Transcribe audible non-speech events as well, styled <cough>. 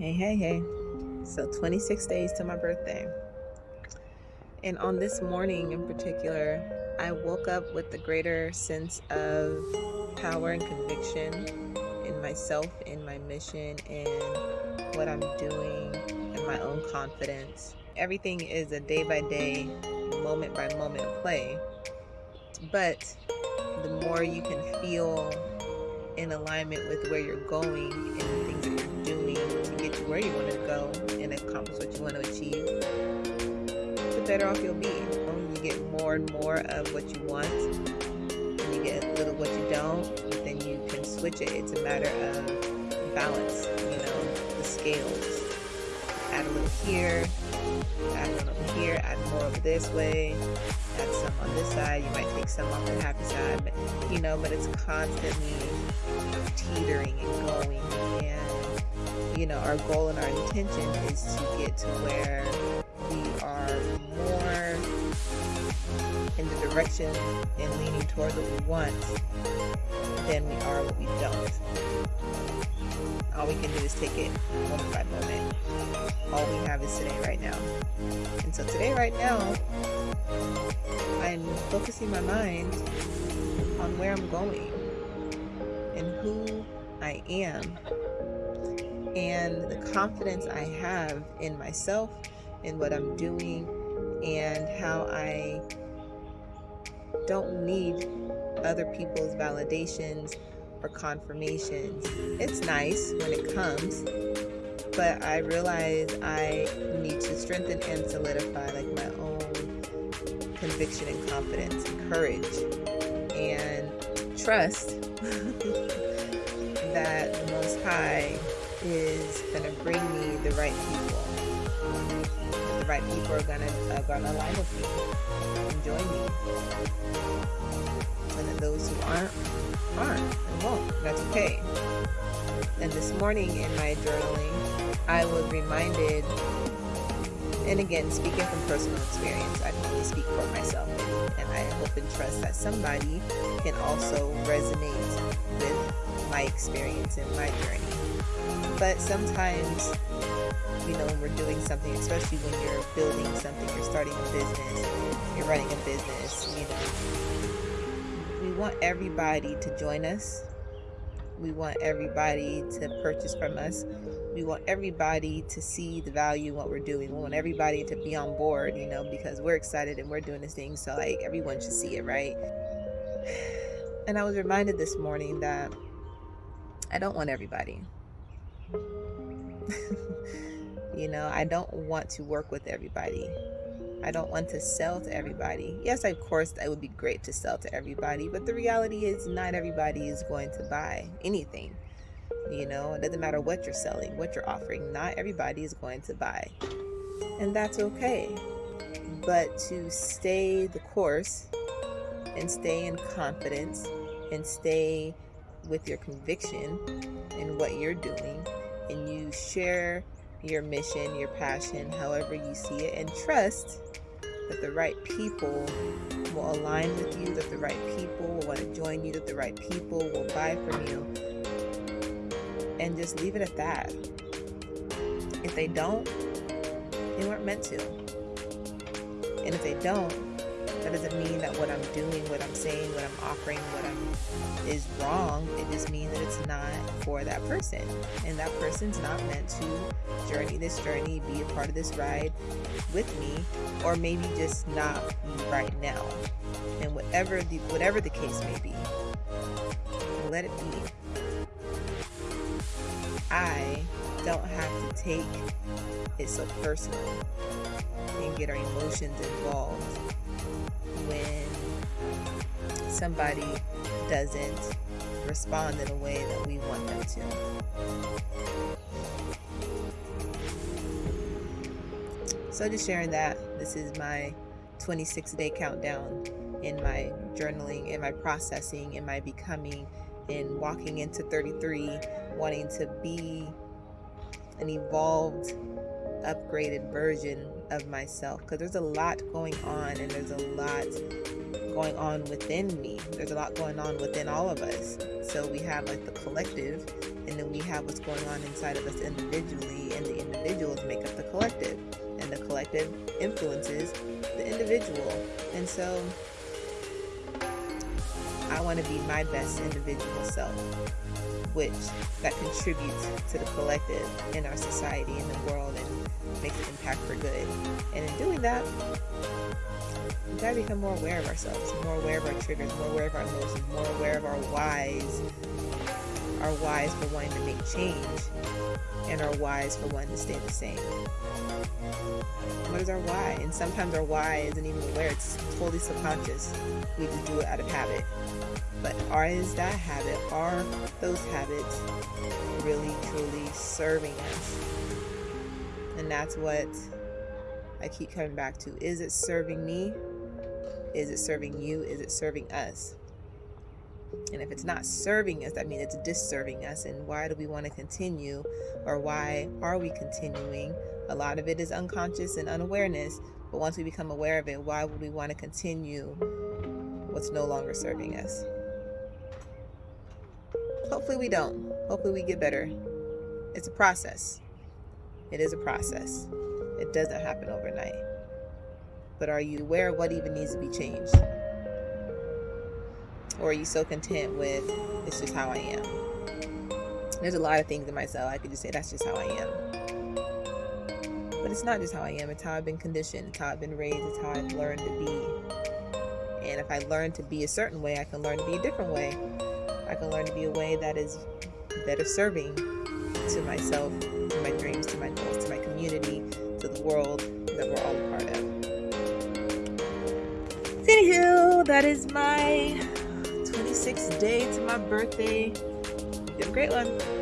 Hey, hey, hey. So 26 days to my birthday. And on this morning in particular, I woke up with a greater sense of power and conviction in myself, in my mission, and what I'm doing, and my own confidence. Everything is a day by day, moment by moment play. But the more you can feel in alignment with where you're going and the things that you're where you want to go and accomplish what you want to achieve, the better off you'll be. You get more and more of what you want, and you get a little what you don't, then you can switch it. It's a matter of balance, you know, the scales. Add a little here, add a little here, add more of this way, add some on this side. You might take some off the happy side, but you know, but it's constantly teetering and going. You know, our goal and our intention is to get to where we are more in the direction and leaning toward what we want than we are what we don't. All we can do is take it moment by moment. All we have is today, right now. And so today, right now, I'm focusing my mind on where I'm going and who I am and the confidence I have in myself in what I'm doing and how I don't need other people's validations or confirmations. It's nice when it comes, but I realize I need to strengthen and solidify like my own conviction and confidence and courage and trust <laughs> that the Most High is to bring me the right people. The right people are to are going to align with me and join me. And that those who aren't, aren't and won't. That's okay. And this morning in my journaling, I was reminded, and again, speaking from personal experience, I can only speak for myself. And I hope and trust that somebody can also resonate with my experience and my journey. But sometimes, you know, when we're doing something, especially when you're building something, you're starting a business, you're running a business, you know, we want everybody to join us. We want everybody to purchase from us. We want everybody to see the value in what we're doing. We want everybody to be on board, you know, because we're excited and we're doing this thing. So, like, everyone should see it, right? <sighs> And I was reminded this morning that I don't want everybody. <laughs> you know, I don't want to work with everybody. I don't want to sell to everybody. Yes, of course, it would be great to sell to everybody, but the reality is not everybody is going to buy anything. You know, it doesn't matter what you're selling, what you're offering, not everybody is going to buy. And that's okay. But to stay the course and stay in confidence and stay with your conviction in what you're doing and you share your mission, your passion, however you see it, and trust that the right people will align with you, that the right people will want to join you, that the right people will buy from you, and just leave it at that. If they don't, they weren't meant to. And if they don't, that doesn't mean that what I'm doing, what I'm saying, what I'm offering, what I'm is wrong. It just means that it's not for that person. And that person's not meant to journey this journey, be a part of this ride with me, or maybe just not right now. And whatever the whatever the case may be, let it be. I don't have to take it so personal and get our emotions involved somebody doesn't respond in a way that we want them to. So, just sharing that this is my 26 day countdown in my journaling, in my processing, in my becoming, in walking into 33, wanting to be an evolved, upgraded version of myself because there's a lot going on and there's a lot going on within me. There's a lot going on within all of us. So we have like the collective, and then we have what's going on inside of us individually, and the individuals make up the collective, and the collective influences the individual. And so I want to be my best individual self, which that contributes to the collective in our society, in the world, and makes an impact for good. And in doing that, we gotta become more aware of ourselves, more aware of our triggers, more aware of our emotions, more aware of our whys, our whys for wanting to make change, and our whys for wanting to stay the same. What is our why? And sometimes our why isn't even aware, it's totally subconscious. We just do it out of habit. But are is that habit, are those habits really truly serving us? And that's what I keep coming back to. Is it serving me? Is it serving you? Is it serving us? And if it's not serving us, that means it's disserving us. And why do we want to continue? Or why are we continuing? A lot of it is unconscious and unawareness. But once we become aware of it, why would we want to continue what's no longer serving us? Hopefully, we don't. Hopefully, we get better. It's a process. It is a process. It doesn't happen overnight. But are you aware of what even needs to be changed? Or are you so content with it's just how I am? There's a lot of things in myself I could just say that's just how I am. But it's not just how I am, it's how I've been conditioned, it's how I've been raised, it's how I've learned to be. And if I learn to be a certain way, I can learn to be a different way. I can learn to be a way that is better serving to myself, to my dreams, to my goals, to my community, to the world that we're all a part of. Anywho, that is my 26th day to my birthday. You have a great one.